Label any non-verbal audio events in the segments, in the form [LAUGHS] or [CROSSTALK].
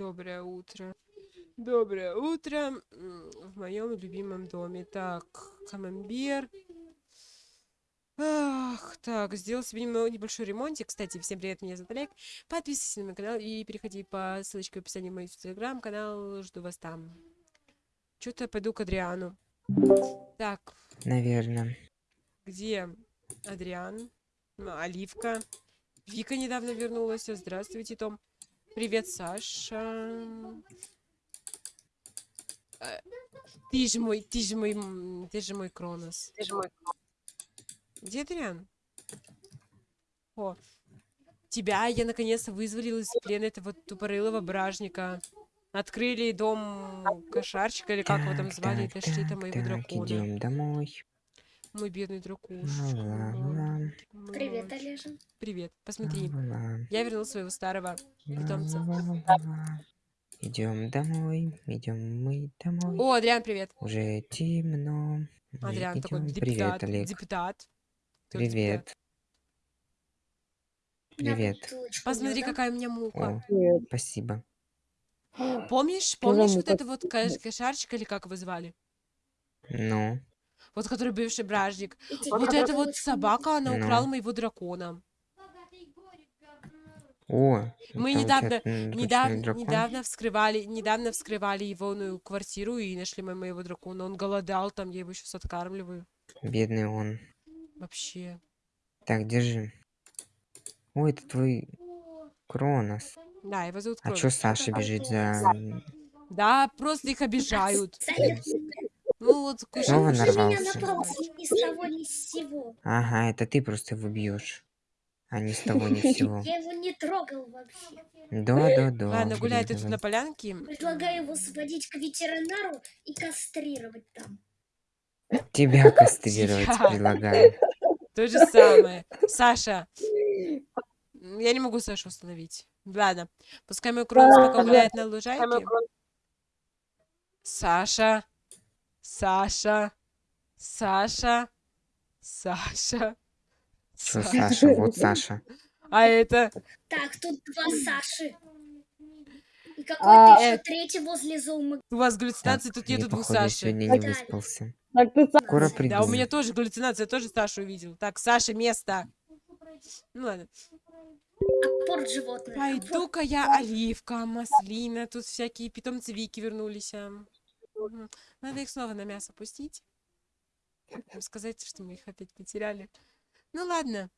Доброе утро. Доброе утро в моем любимом доме. Так, камамбер. Ах, так, сделал себе немного небольшой ремонтик. Кстати, всем привет, меня зовут Олег. Подписывайтесь на мой канал и переходи по ссылочке в описании в мой телеграм-канал. Жду вас там. Что-то пойду к Адриану. Так, Наверное. где Адриан? Оливка. Вика недавно вернулась. Здравствуйте, Том. Привет, Саша. Э, Ты же мой, ты же мой, ты же мой Кронос. Где Адриан? О, тебя я наконец-то вызволила из плена этого тупорылого бражника. Открыли дом кошарчика, или как его там звали, до так, моего так, дракона. идем домой. Мой бедный дракушечка. Ла-ла-ла, Привет. Олежа. Привет, посмотри. ла-ла, Я вернул своего старого питомца. Идем домой, идем мы домой. О, Адриан, привет. Уже темно. Мы Адриан такой идем. депутат. Привет, Олег. Депутат. Депутат? Привет. Привет. Посмотри, какая у меня муха. О, спасибо. Помнишь, помнишь вот это вот кошарчик, или как его звали? Ну, Вот который бывший бражник. Вот эта вот собака, она Ну. украла моего дракона. о, Мы недавно- тебя, м, Недав- ручной дракон? недавно вскрывали, недавно вскрывали его ну, квартиру и нашли мо- моего дракона. Он голодал там, я его сейчас откармливаю. Бедный он. Вообще. Так, держи. Ой, это твой Кронос. Да, его зовут А Кронос. чё Саша бежит за... Да, просто их обижают. Ну вот, Снова кушай, Ты меня нарвался. ни с того ни с сего. Ага, это ты просто его бьешь. А не с того, ни с сего. [LAUGHS] Я его не трогал вообще. Да-да-да. Ладно, гуляй ты тут на полянке. Предлагаю его сводить к ветеринару и кастрировать там. Тебя [LAUGHS] кастрировать Я. предлагаю. То же самое. Саша. Я не могу Сашу установить. Ладно. Пускай мой Кронос пока гуляет на лужайке. Саша. Саша. Саша. Саша. Саша? Вот Саша. [LAUGHS] А это... Так, тут два Саши. И А, какой-то еще э, третий возле зоомагазина. У вас галлюцинации, тут я, нету двух Саши. сегодня не Так. выспался. Так ты сам. Скоро приду. Да, у меня тоже галлюцинация, я тоже Сашу увидел. Так, Саша, место. Ну ладно. Апорт животных. Пойду-ка я оливка, маслина, тут всякие питомцы Вики вернулись. Надо их снова на мясо пустить. Сказать, что мы их опять потеряли. Ну ладно.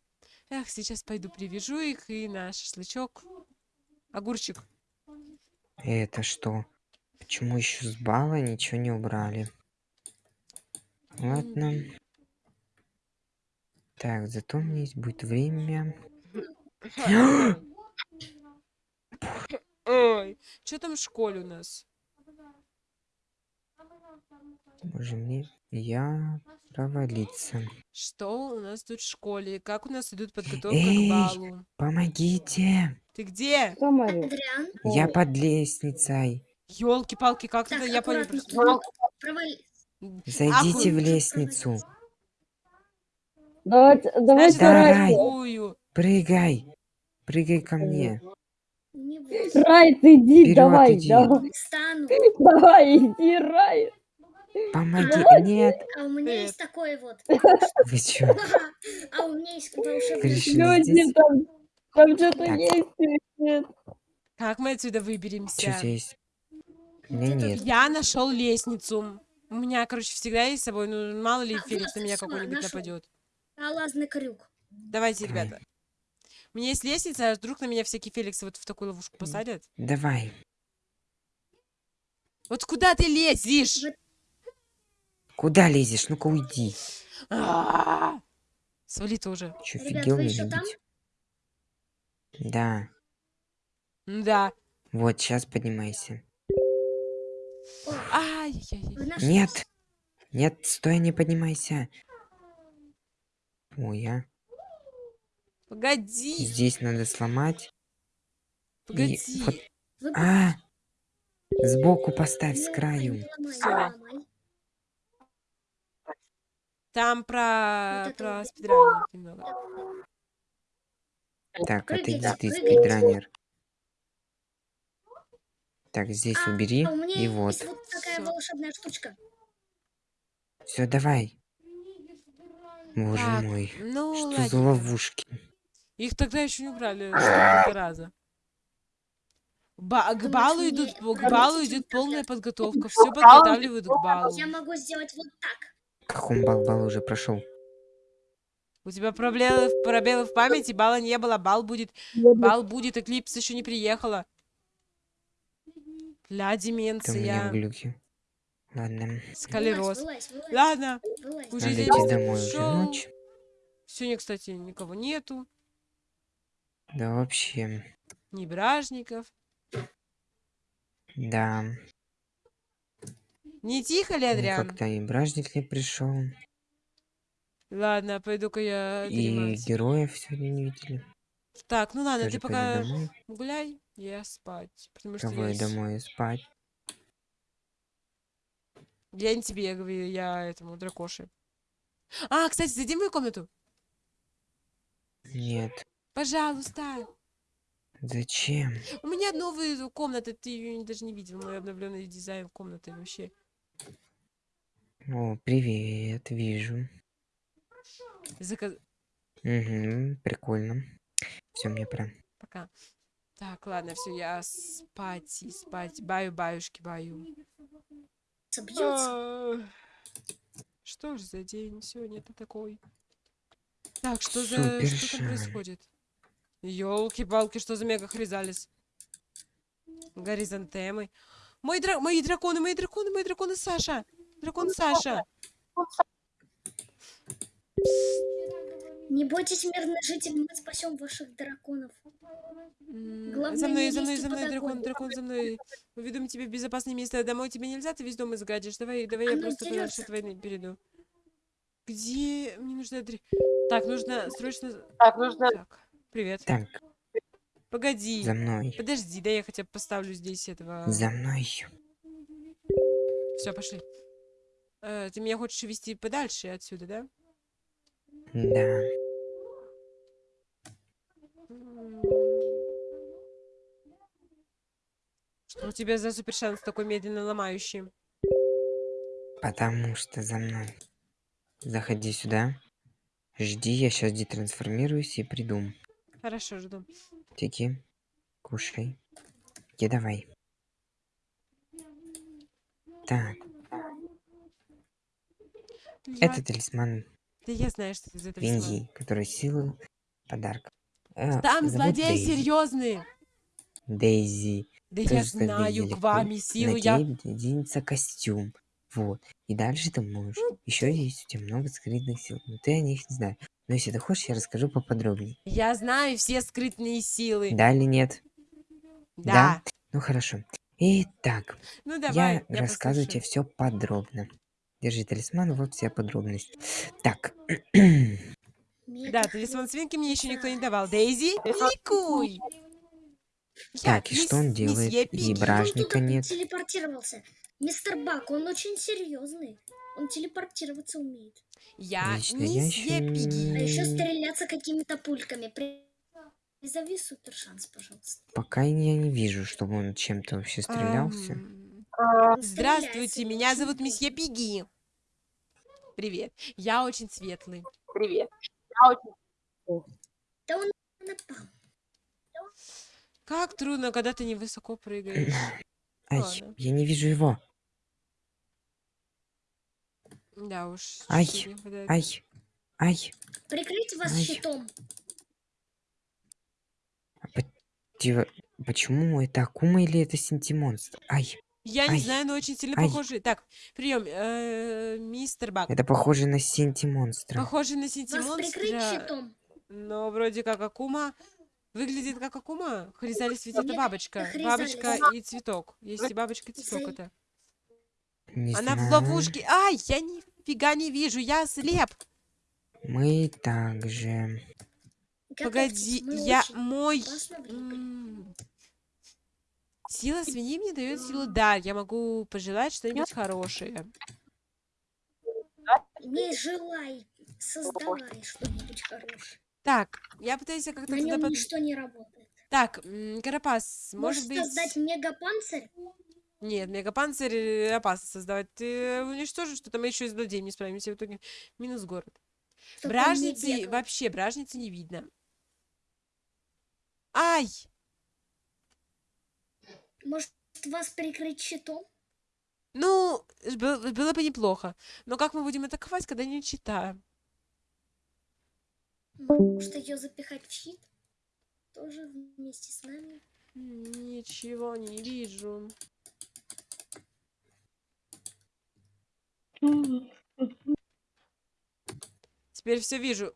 Эх, сейчас пойду привяжу их и на шашлычок. Огурчик. Это что? Почему еще с бала ничего не убрали? Ладно. Так, зато у меня есть будет время. Ой, что там в школе у нас? Боже мне, я провалиться. Что у нас тут в школе? Как у нас идут подготовка Эй! к балу? Помогите! Ты где? Адриан. Я под лестницей. Елки-палки, как Так, это? Я понял. Зайдите в Ахуй. лестницу. Давайте, Рай. такую. Прыгай. Прыгай ко мне. Не буду. Райт, иди, Вперед давай, иди. давай, Стану. давай, иди, Райт. Помоги. Нет. А у меня есть такой вот. [LAUGHS] Вы чё? А у меня есть волшебный Люди, здесь? там, там что-то есть или нет? Как мы отсюда Чё выберемся? здесь? У меня нет. Я нашел лестницу. У меня, короче, всегда есть с собой. Ну, мало ли А, Феликс на меня какой-нибудь нападет. лазный крюк. Давайте, Давай. ребята. У меня есть лестница, а вдруг на меня всякие Феликсы вот в такую ловушку посадят? Давай. Вот куда ты лезешь? Вот. Куда лезешь? Ну-ка уйди. А! Свали тоже. Чё, Ребят, офигел? Да. Да. Вот, сейчас поднимайся. Нет. Нет, стой, не поднимайся. Ой, а. Погоди. Здесь надо сломать. И Погоди. вот- Вы А! Сбоку поставь с краю. ломай. Там про, Вот про вот. спидранинг немного. Так, да, ты, спидранер. Так, здесь А, убери. А у меня И вот. вот такая Всё. волшебная штучка. Все, давай. Боже Так, мой. ну Что ладненько. за ловушки? Их тогда еще не убрали столько раза. Ба- к балу идут, к балу идет полная подготовка. Все подготавливают к балу. Я могу сделать вот так. Каком бал бал уже прошел? У тебя проблемы, пробелы в памяти, бала не было, бал будет, бал будет, Эклипс еще не приехала. Ля, Это у меня деменция, глюки. Ладно. Вылазь, сколероз. вылазь, вылазь, Ладно, уже Надо идти домой уже ночь. Сегодня, кстати, никого нету, Да вообще. ни бражников. Да. Не тихо ли, Ну, Адриан? Как-то и бражник не пришел. Ладно, пойду-ка я И героев сегодня не видели. Так, ну ладно, Тоже ты пока домой. гуляй, я спать. Потому что Кого я, домой спать. я не тебе, я говорю, я этому дракоше. А, кстати, зайди в мою комнату. Нет. Пожалуйста. Зачем? У меня новая комната, ты ее даже не видел, мой обновленный дизайн комнаты вообще. О, привет, вижу. Заказ... Угу, прикольно. Все, мне пора. Пока. Так, ладно, все, я спать и спать. Баю, баюшки, баю. Собьется. Что ж за день сегодня-то такой? Так, что за... Супер Что там происходит? Ёлки-палки, что за мега хризалис? Горизонтемы. Мои, дра... мои драконы, мои драконы, мои драконы, Саша! Дракон Саша! Не бойтесь, мирные жители, мы спасем ваших драконов. Главное, За мной, за мной, за мной, дракон, дракон, за мной. Уведу тебя в безопасное место. Домой тебе нельзя, ты весь дом изгадишь. Давай, давай я Оно просто подальше от войны перейду. Где? Мне нужно... дре- Так, нужно срочно... Так, нужно... Так, привет. Так, Погоди. за мной. Подожди, да я хотя бы поставлю здесь этого... За мной. Все, пошли. Э, ты меня хочешь увезти подальше отсюда, да? Да. Что у тебя за супер шанс такой медленно ломающий? Потому что за мной. Заходи сюда. Жди, я сейчас детрансформируюсь и приду. Хорошо, жду. Тики, кушай. И давай. Так, это Ладно. талисман Да я знаю, что ты за талисман. Винги, который силы подарок. А, Там злодеи Дейзи. серьезные. Дейзи. Да Тоже я знаю, к вами На силу я... тебе оденется костюм. Вот. И дальше ты можешь. Еще есть у тебя много скрытных сил. Но ты о них не знаешь. Но если ты хочешь, я расскажу поподробнее. Я знаю все скрытные силы. Да или нет? Да. Ну хорошо. Итак, Ну давай, я, я, рассказываю тебе послушаю. все подробно. Держи талисман, вот все подробности. Так. Да, талисман свинки мне еще никто не давал. Дейзи, ликуй! Я Так, и что он мисс- делает? И Бражника нет. телепортировался. Мистер Бак, он очень серьезный. Он телепортироваться умеет. Я Лично я месье ещё Пигги. А еще стреляться какими-то пульками. При- Призови супер шанс, пожалуйста. Пока я не вижу, чтобы он чем-то вообще стрелялся. Здравствуйте, меня зовут месье Пигги. Привет. Я очень светлый. Привет. Я очень... Как трудно, когда ты невысоко прыгаешь. [CLEARS THROAT] Ай, Ладно. я не вижу его. Да уж. Ай. Ай, ай. Прикрыть вас Ай. щитом. Типа, почему это Акума или это Синтимонстр? Ай, Я не ай, знаю, но очень сильно ай. похожи. Так, прием. э, Мистер Бак. это похоже на Синтимонстра. Похоже на Вас прикрыть синтимонстра, щитом. но вроде как Акума. Выглядит как Акума. Хризалис ведь это Нет, бабочка. это Бабочка и цветок. Есть и бабочка, и цветок это. Не Она в знаю. ловушке. Ай, я нифига не вижу, я слеп. Мы также... Погоди, мы я очень мой... м, Сила свиньи мне дает силу да, я могу пожелать что-нибудь хорошее. Не желай, создавай что-нибудь хорошее. Так, я пытаюсь как-то На нем под... ничто не работает. Так, м, Карапас, Можешь может быть... создать мегапанцирь? Нет, мегапанцирь э, опасно создавать. Ты уничтожишь что-то, мы еще и с злодеем не справимся. В итоге минус город. Не Бражницы, вообще, бражницы не видно. Ай! Может, вас прикрыть щитом? Ну, было бы неплохо. Но как мы будем атаковать, когда не читаем? Может, ее запихать в щит? Тоже вместе с нами? Ничего не вижу. Теперь все вижу.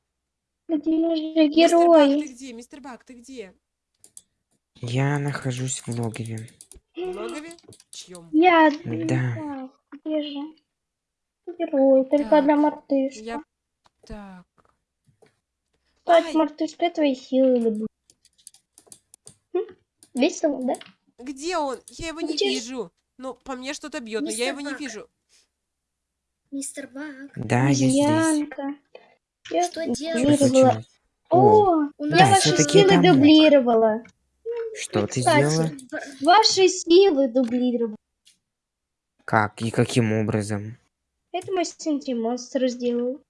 Где же Мистер Бак, ты герой? где? Мистер Бак, ты где? Я нахожусь в логове. В логове? Чьем? Я Да. так, где же? Герой, только Так, одна мартышка. Я... Так. Кстати, Ай, мартышка твои силы люблю. Хм, Весело, да? где он? Я его не Где ж- вижу. Ну, по мне что-то бьет, но я его не Бак. вижу. Мистер Бак, Да, я здесь. Янка. Я Что дублировала. случилось? О, О, у я да, ваши силы это мог. Что ты кстати. сделала? Ваши силы дублировала. Как и каким образом? Это мой синтри монстр сделал.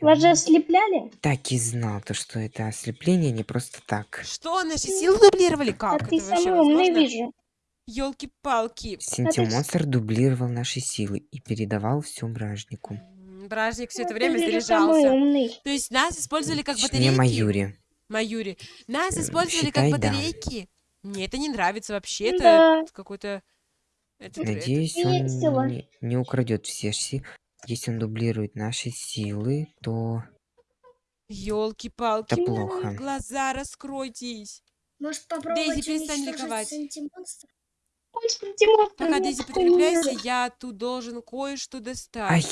Вас же ослепляли? Так и знал, то, что это ослепление не просто так. Что, наши силы дублировали? Как а ты самый умный вижу. Елки-палки. Синтимонстр дублировал наши силы и передавал все бражнику. Бражник все это время же самый заряжался. умный. То есть нас использовали как батарейки? Майюри. Маюри. Нас Э, использовали считай, как да. батарейки? Мне это не нравится вообще. Это Да. какой-то... Это, это- Надеюсь, весело. он не, не украдет все силы. Если он дублирует наши силы, то Ёлки-палки. это плохо. Глаза раскройтесь. Может попробовать Дейзи, перестань уничтожить ликовать. сантимонстра? Ой, синтимонстр, Пока Дейзи подкрепляйся, я тут должен кое-что достать. Ай,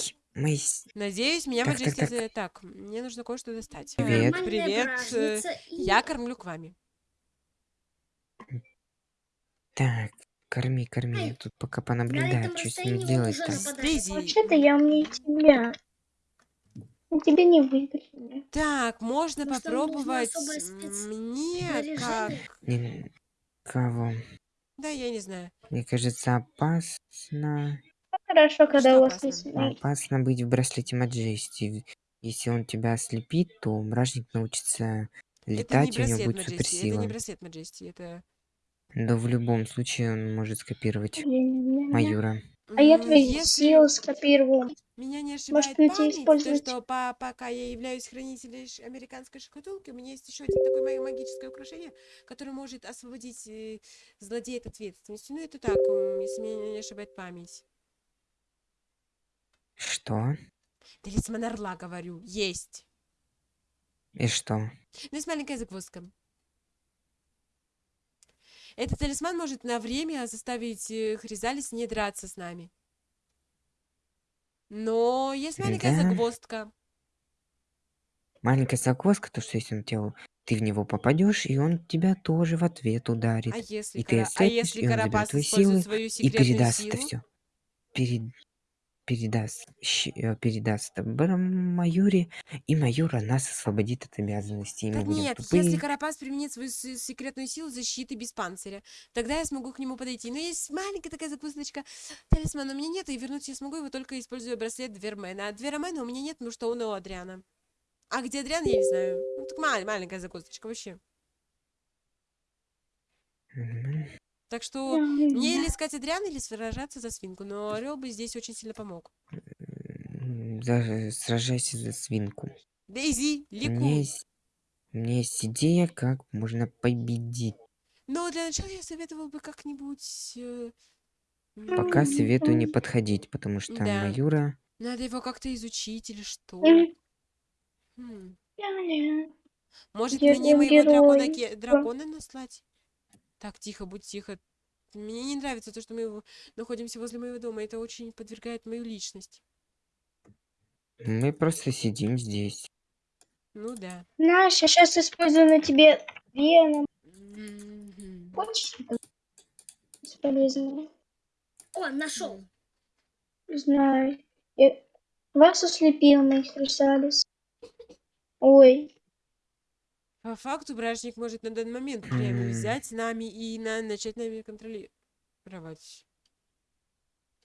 с- Надеюсь, меня Так, так, Маджести... так. за- Так, мне нужно кое-что достать. Привет. Привет. э, Я кормлю к вами. Так, корми, корми. Я тут пока На понаблюдаю, что с ним делать. Вообще-то я умнее тебя. Но тебе не выгодно. Так, можно Потому попробовать мне как... Не- Кого? Да, я не знаю. Мне кажется, опасно... Хорошо, когда Что у вас опасно? есть... Опасно быть в браслете Маджести. Если он тебя ослепит, то бражник научится летать, у него будет Маджести. Это суперсила. не браслет Маджести. Это... Но в любом случае он может скопировать. Майора. А я твои Если силы скопировал. меня не Может, ошибает память, то использовать? что по- пока я являюсь хранителем американской шкатулки, у меня есть еще один такое мое магическое украшение, которое может освободить э, злодея от ответственности. Ну, это так, если меня не ошибает память. Что? Талисман орла, говорю, есть. И что? Ну, есть маленькая загвоздка. Этот талисман может на время заставить э, Хризалис не драться с нами. Но есть маленькая Да. загвоздка. Маленькая заквоска, то что если он тебя, ты в него попадешь, и он тебя тоже в ответ ударит. А если, И ты кара... а ослепнешь, если и он твои силы И передаст силу? это все. Перед... Передаст, э, передаст Майоре, и Майора нас освободит от обязанностей. Так нет, если тупые. Карапас применит свою секретную силу защиты без панциря, тогда я смогу к нему подойти. Но есть маленькая такая закусочка. Талисмана у меня нет, и вернуть я смогу его только используя браслет Двермена. А Двермена у меня нет, потому что он у Адриана. А где Адриан, я не знаю. Ну, так мал- маленькая закусочка вообще. Так что мне или искать Адриана, или сражаться за свинку. Но Орел бы здесь очень сильно помог. За- Сражайся за свинку. Дейзи, У меня ликуй. есть, у меня есть идея, как можно победить. Но для начала я советовал бы как-нибудь... э, Пока советую не подходить, потому что Да. Майора... Надо его как-то изучить или что. Хм. Может, мне моего дракона, дракона наслать? Так, тихо, будь тихо. Мне не нравится то, что мы находимся возле моего дома. Это очень подвергает мою личность. Мы просто сидим здесь. Ну да. Наша, сейчас использую на тебе веном. Мгм. Хочешь? Бесполезно. О, нашел. Знаю. Я... Вас ослепил, моих Хрисалис. Ой. По факту бражник может на данный момент премию взять нами и на, начать нами контролировать.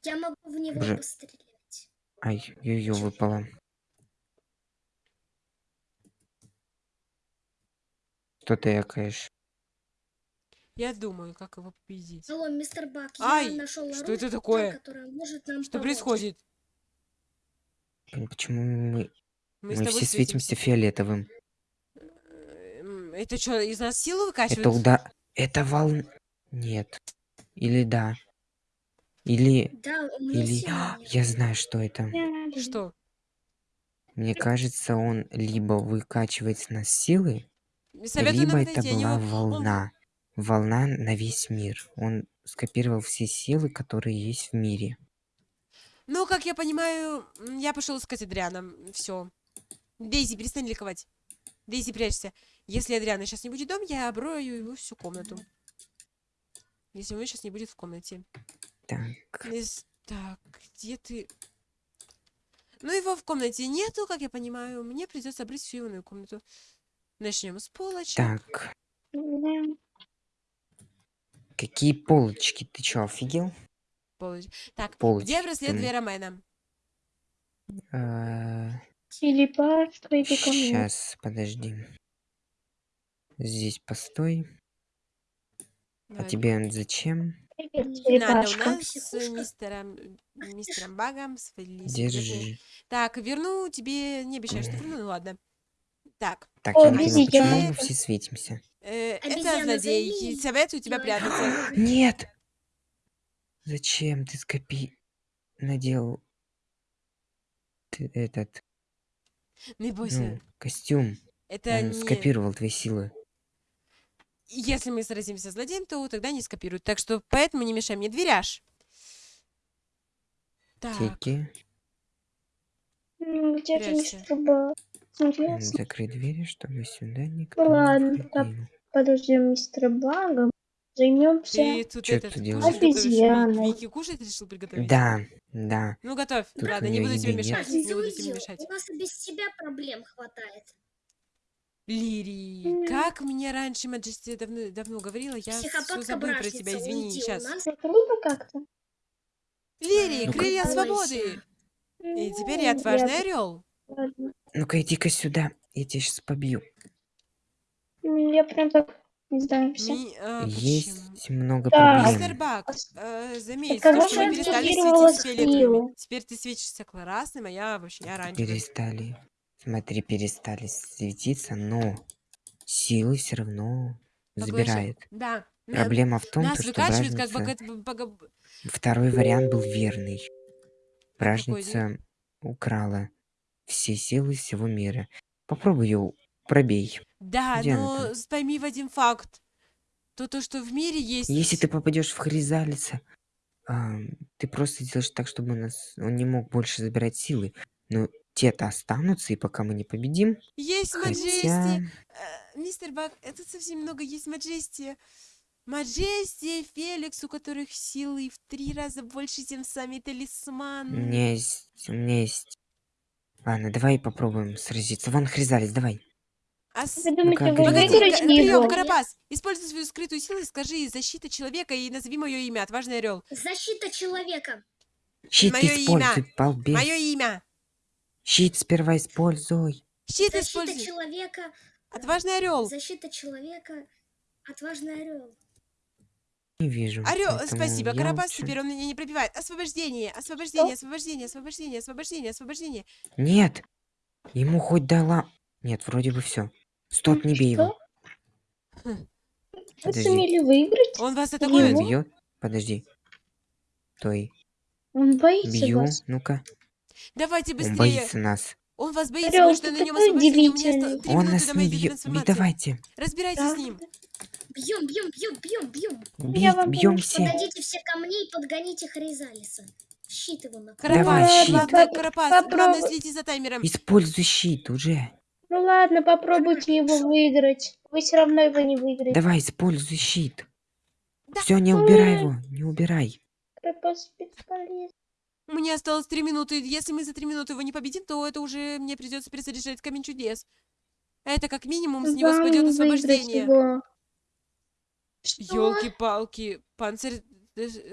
Я могу в него Боже. пострелять. Ай, ё-ё, выпало. Что ты якаешь? Я думаю, как его победить. Алло, мистер Бак, Ай, я нашел что оружие, это такое? может нам Что помочь. происходит? Почему мы, Мы, мы все светимся фиолетовым? Это что, из нас силу выкачивают? Это удар... Это волн... Нет. Или да. Или... Да, Или... А. Я знаю, что это. Что? Мне кажется, он либо выкачивает с нас силы, Советую либо это была его- он- волна. Волна на весь мир. Он скопировал все силы, которые есть в мире. Ну, как я понимаю, я пошел искать Адриана. Все. Дейзи, перестань ликовать. Дейзи, прячься. Если Адриана сейчас не будет дома, я оброю его всю комнату. Если он сейчас не будет в комнате. Так, Из- Так, где ты? Ну, его в комнате нету, как я понимаю. Мне придется обрыть всю ивную комнату. Начнем с полочек. так. Какие полочки? Ты чё, офигел? Полоч- Так, Полочки. где браслет ты- Веромена? э, Телепатство иди ко мне. Сейчас, подожди. Здесь постой. А тебе он зачем? Не Надо у нас с Психушка. мистером, мистером Багом свалили секретные- Держи. Так, верну тебе, не обещаю, что верну, ну ладно. Так, Так, О, я обезьяна. почему мы все светимся? э, это злодей. займи. Советую тебя прятаться. Нет! Зачем ты скопи... Надел... Ты этот, Не бойся. ну, костюм. Это Он не... скопировал твои силы. Если мы сразимся с злодеем, то тогда не скопируют. Так что поэтому не мешай мне, дверяж. Так, Теки. Ну, Где ты Прячься. мистер Интересно. закрыть двери, чтобы сюда никто ладно, не входил. Подождем мистера Бага. Займемся. ты тут Чё этот ты делаешь? Обезьяной. Вики кушать решил приготовить? Да, да. Ну, готовь. Тут Ладно, не буду тебе мешать. Так, Не буду тебе мешать. у нас и без тебя проблем хватает. Лири, М. как мне раньше Маджести давно, давно говорила, я все Психопатка забыл про тебя, извини, уйди, сейчас. как-то. Лири, Ну-ка. крылья свободы! И теперь я Ну, отважный орел. Ну-ка, иди-ка сюда. Я тебя сейчас побью. Ну, Я прям так не сдаемся. Ми- а, почему? Есть много. Мистер проблем. Бак, Ас- э, заметь, то, что мы перестали светиться фиолетовыми. Теперь ты светишься красным, а я вообще я оранжевый. Перестали. Смотри, перестали светиться, но силы все равно Поглоща- забирает. Да. Проблема в том, Нас то, что выкачивают как бражница... бога- бога- Второй вариант был верный. Бражница украла все силы всего мира. Попробуй ее пробей. Да, Где но пойми в один факт. То, то, что в мире есть... Если ты попадешь в Хризалиса, а, ты просто делаешь так, чтобы у нас он не мог больше забирать силы. Но те-то останутся, и пока мы не победим. Есть Хотя... Маджести. Э, Мистер Бак, это совсем много есть Маджести. Маджести, Феликс, у которых силы в три раза больше, чем сами У талисманы. меня есть... У меня есть... Ладно, давай попробуем сразиться. Вон Хризалис, давай. А с- Вы думаете, прием, его? Карапас! Используй свою скрытую силу и скажи «защита человека» и назови мое имя, отважный орел. Защита человека. Щит Моё используй, имя. балбес. Мое имя. Щит сперва используй. Щит Защита используй. человека. Отважный орел. Защита человека. Отважный орел. Не вижу. Орел, спасибо. я Карапас лучше- теперь он меня не пробивает. Освобождение, освобождение, освобождение, освобождение, освобождение, освобождение. Нет! Ему хоть дала... Нет, вроде бы все. Стоп, не бей его. Вы Подожди. сумели выиграть? Он вас атакует. Его? бьет? Подожди. Той. Он боится Бью. вас. Ну-ка. Давайте Он быстрее. боится нас. Он вас боится, Орел, потому что на нем три Он нас не бьет. Давайте. Разбирайтесь Да. с ним. Бьем, бьем, бьем, бьем, бьем. Я вам Бить, бьем все. Подойдите все ко мне и подгоните Хризалиса. Щит его на Давай, Карапас, щит. ладно, Поп- Карапас, главное следи за таймером. Используй щит уже. Ну ладно, попробуйте его выиграть. Вы все равно его не выиграете. Давай, используй щит. Да. Все, не убирай его. Не убирай. Крапас бесполезен. Мне осталось три минуты. Если мы за три минуты его не победим, то это уже мне придется перезаряжать камень чудес. Это как минимум с него спадет Вам выиграть освобождение. его. Ёлки-палки, панцирь...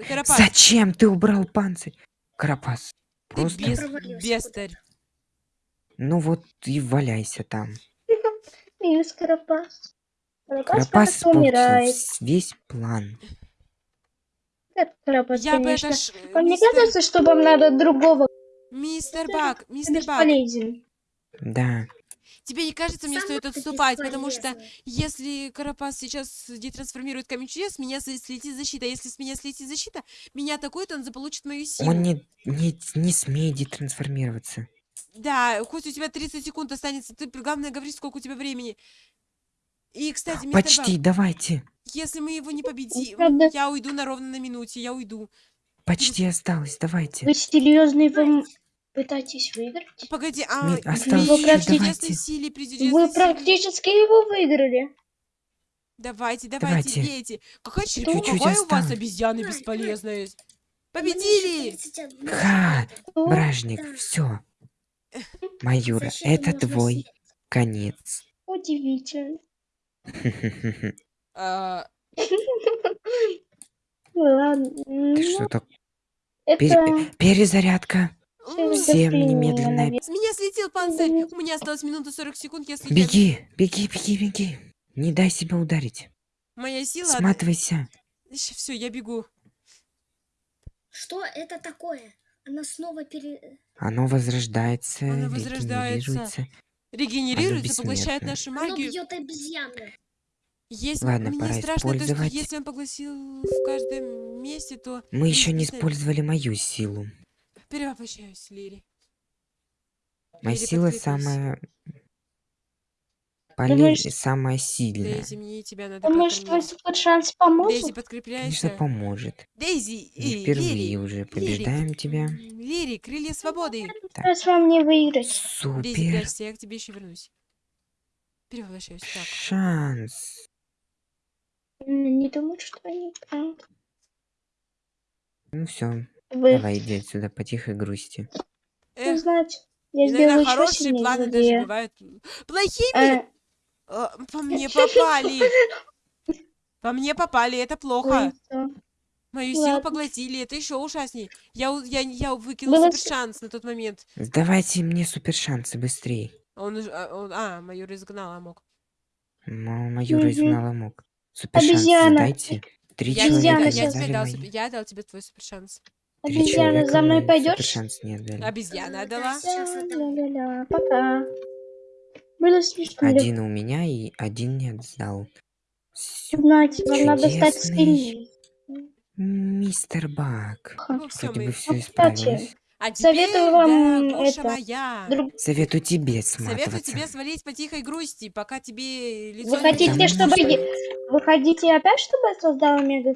Карапас, Зачем ты убрал панцирь? Карапас. ты Просто... бес... бестарь. Ну вот и валяйся там. [LAUGHS] Минус Карапас. Карапас Карапас умирает. весь план. Карапас, Я бы это... ш- Вам не мистер- кажется, что вам надо другого? Мистер Бак, мистер Бак, Бесполезен. Да. тебе не кажется, мне Сам стоит отступать, потому что если Карапас сейчас детрансформирует камень чудес, с меня слетит защита. Если с меня слетит защита, меня атакует, он заполучит мою силу. Он не, не, не смеет детрансформироваться. Да, хоть у тебя 30 секунд останется, ты главное говори, сколько у тебя времени. И, кстати, мистер Почти, Бак, давайте. если мы его не победим, Правда. я уйду на ровно на минуте, я уйду. Почти осталось, давайте. Вы серьезно его пытаетесь выиграть? Погоди, а Ми- при осталось чудесной давайте. силе, Вы практически его выиграли. Давайте, давайте, Давайте. бейте. Какая, черепа, Чуть-чуть какая у вас меня еще Победили! 31 Ха! Бражник, все. Маюра, Защиту это твой конец. Удивительно. [LAUGHS] А, Ладно. Ты ну, что так? Это... Пере- Перезарядка. м, всё Всем немедленная наверное. С меня слетел панцирь. У меня осталось минута 40 секунд, если я- Беги, беги, беги, беги. Не дай себя ударить. Моя сила... Сматывайся. Все, я бегу. Что это такое? Она снова пере... Оно возрождается, Оно возрождается. Регенерируется. Поглощает нашу Оно магию. бьет обезьяну. Есть... Ладно, Мне пора страшно то, что если он поглотил в каждом месте, то... Мы еще не использовали мою силу. Перевоплощаюсь, Лири. Моя Лири, сила подкрепись. Самая... Думаешь- самая сильная. Дейзи, мне тебя надо Думаешь, твой супер шанс Дейзи, поможет? подкрепляйся. Конечно, поможет. Дейзи, Не и впервые Лири, уже побеждаем тебя. Лири, крылья свободы. Раз вам не выиграть. Дейзи, Супер прячься, я к тебе еще вернусь. Перевоплощаюсь. Так. шанс. М, Не думаю, что они правда. Ну все, Вы давай иди отсюда потихо грусти. не Эх, знаете, я иногда сделаю еще хорошие сильнее планы даже бывают плохими. Э, По мне попали. По мне попали, это плохо. Мою силу поглотили, это еще ужасней. Я, у- я, я выкинул Было супер с- шанс на тот момент. Давайте мне супер шансы быстрей. Он, а, он- а, Майор изгнал, а мог. Майора Мгм. изгнала мог. Супер шанс Обезьяна. дайте. Три Я, человека я тебе дал, я тебе твой супер шанс. Три Обезьяна, за мной пойдешь? шанс не отдали. Обезьяна Э, отдала. Пока. Было слишком легко. Один у меня и один не отдал. Знаете, вам надо стать Чудесный. сильнее. Мистер Бак. Ну, Вроде бы все исправилось. А теперь, советую вам дорогуша это, моя, друг- Советую тебе советую сматываться. тебе свалить по тихой грусти, пока тебе лицо Вы хотите, Потому чтобы... что- Вы хотите опять, чтобы я создал мега?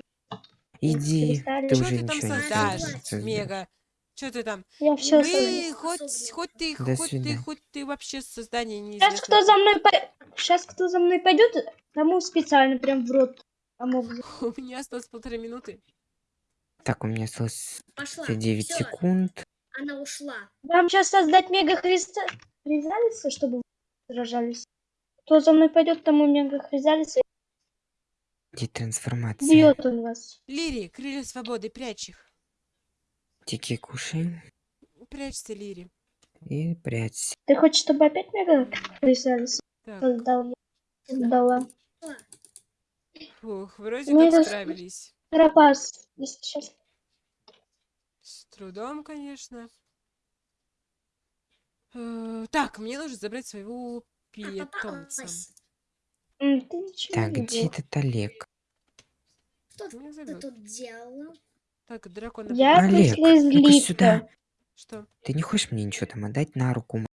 Иди, Перестали. ты Что уже ты там ничего не создашь. Мега? Что ты там? Я все Вы хоть, хоть ты, До хоть ты, свидания. хоть ты вообще создание Сейчас неизвестно. кто за мной по... Сейчас кто за мной пойдет, тому специально прям в рот. [LAUGHS] У меня осталось полторы минуты. Так, у меня осталось Пошла. 9 Всё, секунд. Она ушла. Вам сейчас создать мега христа... хризалиса, чтобы вы сражались. Кто за мной пойдет, тому мега хризалиса Детрансформация. бьет он вас. Лири, крылья свободы, прячь их. Тики кушай Прячься, Лири. и прячься. Ты хочешь, чтобы опять мега создал? Создала. фух, вроде как это- справились. Карапас, если сейчас. С трудом, конечно. Э, Так, мне нужно забрать своего питомца. Так, где этот Олег? Что ты тут делала? Так, дракон. Я Олег, вышла из лифта. сюда. Что? Ты не хочешь мне ничего там отдать на руку?